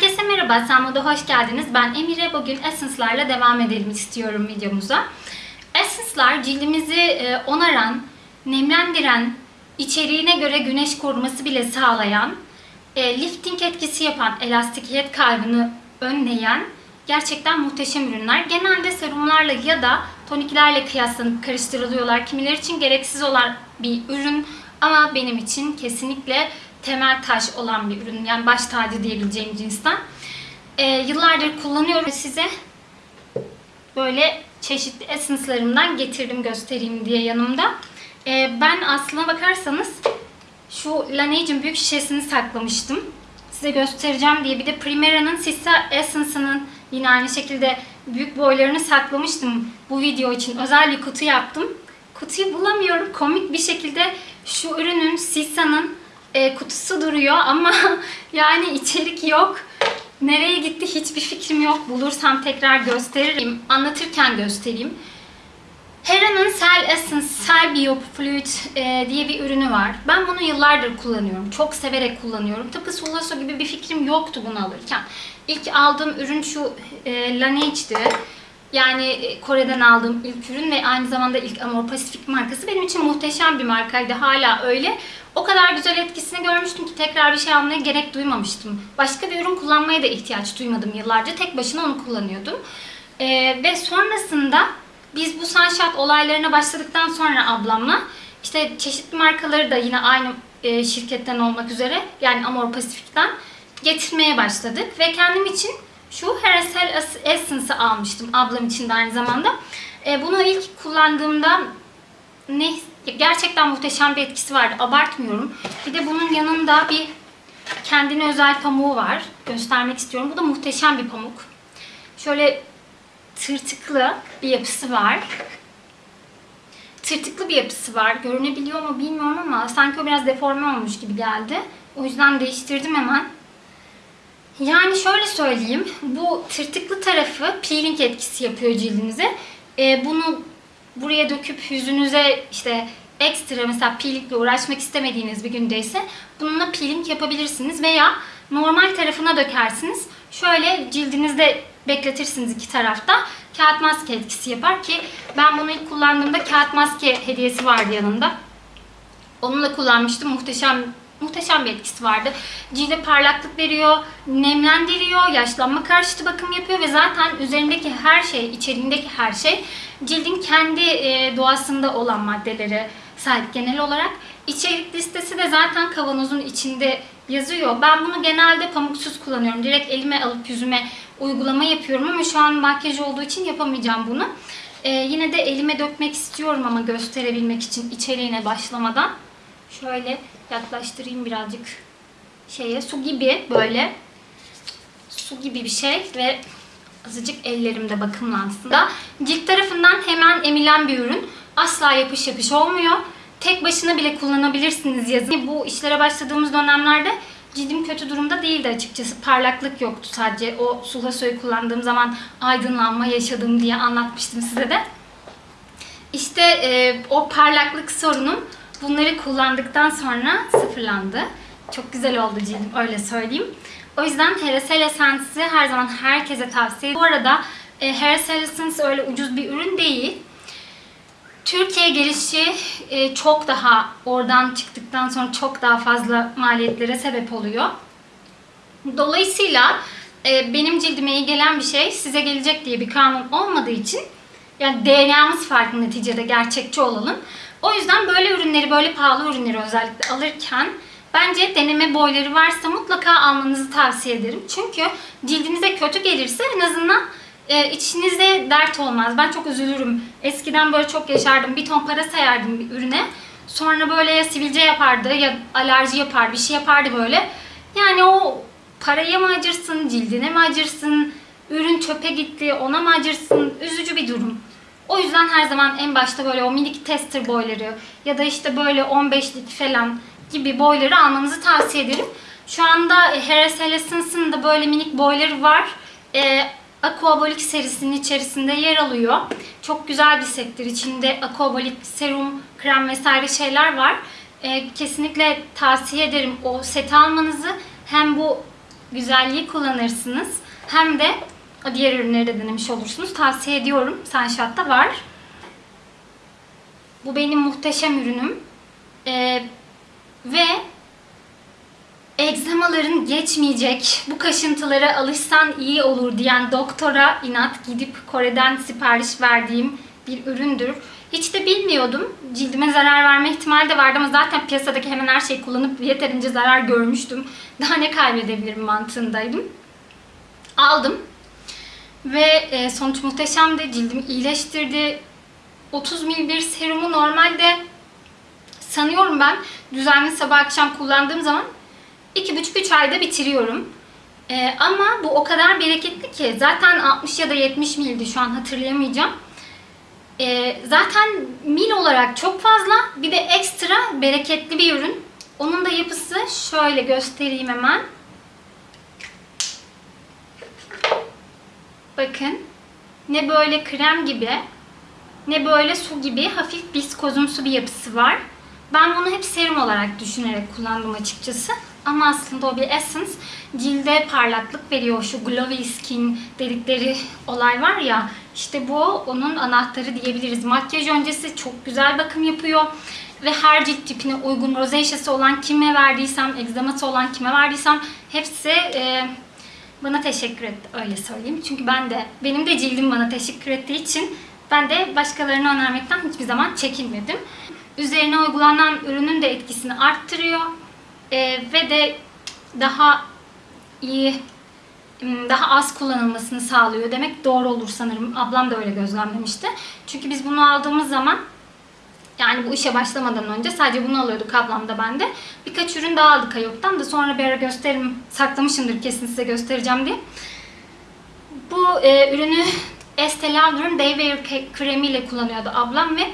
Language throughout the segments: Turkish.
Herkese merhaba, Sanmo'da hoş geldiniz. Ben Emire. Bugün Essence'larla devam edelim istiyorum videomuza. Essence'lar cildimizi e, onaran, nemlendiren, içeriğine göre güneş koruması bile sağlayan, e, lifting etkisi yapan, elastikiyet kaybını önleyen gerçekten muhteşem ürünler. Genelde serumlarla ya da toniklerle kıyaslanıp karıştırılıyorlar. Kimileri için gereksiz olan bir ürün ama benim için kesinlikle temel taş olan bir ürün. Yani baş tacı diyebileceğim cinsten. Ee, yıllardır kullanıyorum size böyle çeşitli essence'larımdan getirdim göstereyim diye yanımda. Ee, ben aslına bakarsanız şu Laneige'in büyük şişesini saklamıştım. Size göstereceğim diye. Bir de Primera'nın Sissa Essence'ının yine aynı şekilde büyük boylarını saklamıştım bu video için. Özel bir kutu yaptım. Kutuyu bulamıyorum. Komik bir şekilde şu ürünün Sissa'nın e, kutusu duruyor ama yani içerik yok. Nereye gitti hiçbir fikrim yok. Bulursam tekrar gösteririm. Anlatırken göstereyim. Hera'nın Cell Essence Cell Bio Fluid e, diye bir ürünü var. Ben bunu yıllardır kullanıyorum. Çok severek kullanıyorum. Tıpkı Sulaso gibi bir fikrim yoktu bunu alırken. İlk aldığım ürün şu e, Laneige'di. Yani e, Kore'den aldığım ilk ürün ve aynı zamanda ilk Amor Pacific markası benim için muhteşem bir markaydı. Hala öyle. O kadar güzel etkisini görmüştüm ki tekrar bir şey almaya gerek duymamıştım. Başka bir ürün kullanmaya da ihtiyaç duymadım yıllarca. Tek başına onu kullanıyordum. Ee, ve sonrasında biz bu Sunshot olaylarına başladıktan sonra ablamla işte çeşitli markaları da yine aynı e, şirketten olmak üzere yani Amor Pacific'ten getirmeye başladık. Ve kendim için şu Heracell Essence'ı almıştım ablam için de aynı zamanda. E, bunu ilk kullandığımda ne gerçekten muhteşem bir etkisi vardı. Abartmıyorum. Bir de bunun yanında bir kendine özel pamuğu var. Göstermek istiyorum. Bu da muhteşem bir pamuk. Şöyle tırtıklı bir yapısı var. Tırtıklı bir yapısı var. Görünebiliyor mu bilmiyorum ama sanki o biraz deforme olmuş gibi geldi. O yüzden değiştirdim hemen. Yani şöyle söyleyeyim. Bu tırtıklı tarafı peeling etkisi yapıyor cildinize. Ee, bunu buraya döküp yüzünüze işte ekstra mesela peelingle uğraşmak istemediğiniz bir gündeyse bununla peeling yapabilirsiniz veya normal tarafına dökersiniz. Şöyle cildinizde bekletirsiniz iki tarafta. Kağıt maske etkisi yapar ki ben bunu ilk kullandığımda kağıt maske hediyesi vardı yanında. Onunla kullanmıştım. Muhteşem muhteşem bir etkisi vardı. Cilde parlaklık veriyor, nemlendiriyor, yaşlanma karşıtı bakım yapıyor ve zaten üzerindeki her şey, içeriğindeki her şey cildin kendi doğasında olan maddelere sahip genel olarak. İçerik listesi de zaten kavanozun içinde yazıyor. Ben bunu genelde pamuksuz kullanıyorum. Direkt elime alıp yüzüme uygulama yapıyorum ama şu an makyaj olduğu için yapamayacağım bunu. Ee, yine de elime dökmek istiyorum ama gösterebilmek için içeriğine başlamadan. Şöyle yaklaştırayım birazcık şeye. Su gibi böyle. Su gibi bir şey ve azıcık ellerimde bakımlansın da. Cilt tarafından hemen emilen bir ürün. Asla yapış yapış olmuyor. Tek başına bile kullanabilirsiniz yazın. Bu işlere başladığımız dönemlerde cildim kötü durumda değildi açıkçası. Parlaklık yoktu sadece. O Sulaso'yu kullandığım zaman aydınlanma yaşadım diye anlatmıştım size de. İşte e, o parlaklık sorunum bunları kullandıktan sonra sıfırlandı. Çok güzel oldu cildim öyle söyleyeyim. O yüzden Heracell Essence'i her zaman herkese tavsiye ederim. Bu arada e, Heracell Essence öyle ucuz bir ürün değil. Türkiye gelişi e, çok daha oradan çıktıktan sonra çok daha fazla maliyetlere sebep oluyor. Dolayısıyla e, benim cildime iyi gelen bir şey size gelecek diye bir kanun olmadığı için yani DNA'mız farklı neticede gerçekçi olalım. O yüzden böyle ürünleri, böyle pahalı ürünleri özellikle alırken bence deneme boyları varsa mutlaka almanızı tavsiye ederim. Çünkü cildinize kötü gelirse en azından e, içinize dert olmaz. Ben çok üzülürüm. Eskiden böyle çok yaşardım. Bir ton para sayardım bir ürüne. Sonra böyle ya sivilce yapardı ya alerji yapar bir şey yapardı böyle. Yani o paraya mı acırsın, cildine mi acırsın, ürün çöpe gitti ona mı acırsın? Üzücü bir durum. O yüzden her zaman en başta böyle o minik tester boyları ya da işte böyle 15'lik falan gibi boyları almanızı tavsiye ederim. Şu anda Heracell Essence'ın da böyle minik boyları var. Ee, Aquabolik serisinin içerisinde yer alıyor. Çok güzel bir settir. İçinde Aquabolik serum, krem vesaire şeyler var. Ee, kesinlikle tavsiye ederim o seti almanızı. Hem bu güzelliği kullanırsınız. Hem de diğer ürünleri de denemiş olursunuz. Tavsiye ediyorum. Sunshot'ta var. Bu benim muhteşem ürünüm. Ee, ve egzamaların geçmeyecek, bu kaşıntılara alışsan iyi olur diyen doktora inat gidip Kore'den sipariş verdiğim bir üründür. Hiç de bilmiyordum. Cildime zarar verme ihtimali de vardı ama zaten piyasadaki hemen her şeyi kullanıp yeterince zarar görmüştüm. Daha ne kaybedebilirim mantığındaydım. Aldım. Ve e, sonuç muhteşemdi. Cildimi iyileştirdi. 30 ml bir serumu normalde sanıyorum ben düzenli sabah akşam kullandığım zaman 2,5-3 ayda bitiriyorum. Ee, ama bu o kadar bereketli ki zaten 60 ya da 70 mildi şu an hatırlayamayacağım. Ee, zaten mil olarak çok fazla bir de ekstra bereketli bir ürün. Onun da yapısı şöyle göstereyim hemen. Bakın ne böyle krem gibi ne böyle su gibi hafif biskozumsu bir yapısı var. Ben bunu hep serum olarak düşünerek kullandım açıkçası. Ama aslında o bir essence. Cilde parlaklık veriyor. Şu glowy skin dedikleri olay var ya. İşte bu onun anahtarı diyebiliriz. Makyaj öncesi çok güzel bakım yapıyor. Ve her cilt tipine uygun rozaceası olan kime verdiysem, egzaması olan kime verdiysem hepsi e, bana teşekkür etti. Öyle söyleyeyim. Çünkü ben de, benim de cildim bana teşekkür ettiği için ben de başkalarına önermekten hiçbir zaman çekinmedim. Üzerine uygulanan ürünün de etkisini arttırıyor. Ee, ve de daha iyi, daha az kullanılmasını sağlıyor demek doğru olur sanırım. Ablam da öyle gözlemlemişti. Çünkü biz bunu aldığımız zaman yani bu işe başlamadan önce sadece bunu alıyorduk ablam da ben de. Birkaç ürün daha aldık Ayop'tan da sonra bir ara gösteririm. Saklamışımdır kesin size göstereceğim diye. Bu e, ürünü Estee Lauder'ın Day Wear kremiyle kullanıyordu ablam ve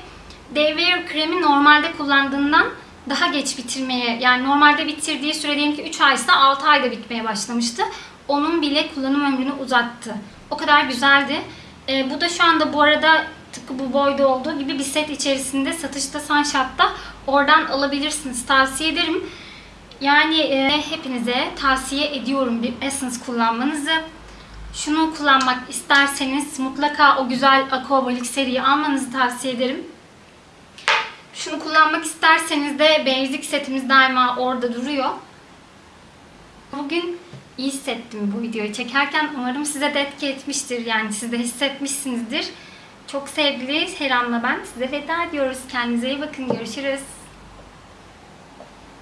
Wear kremi normalde kullandığından daha geç bitirmeye yani normalde bitirdiği süre diyelim ki 3 aysa 6 ayda bitmeye başlamıştı. Onun bile kullanım ömrünü uzattı. O kadar güzeldi. E, bu da şu anda bu arada tıpkı bu boyda olduğu gibi bir set içerisinde satışta Sunshot'ta oradan alabilirsiniz. Tavsiye ederim. Yani e, hepinize tavsiye ediyorum bir Essence kullanmanızı. Şunu kullanmak isterseniz mutlaka o güzel Aquabolic seriyi almanızı tavsiye ederim. Şunu kullanmak isterseniz de Basic setimiz daima orada duruyor. Bugün iyi hissettim bu videoyu çekerken. Umarım size de etki etmiştir. Yani siz de hissetmişsinizdir. Çok sevgili Seram'la ben size veda ediyoruz. Kendinize iyi bakın. Görüşürüz.